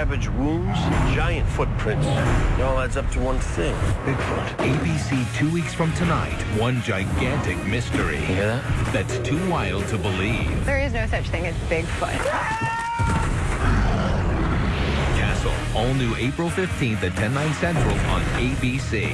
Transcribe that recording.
Savage wounds, giant footprints. It all adds up to one thing. Bigfoot. ABC two weeks from tonight. One gigantic mystery. You hear that? That's too wild to believe. There is no such thing as Bigfoot. Castle. All new April 15th at 10, 9 central on ABC.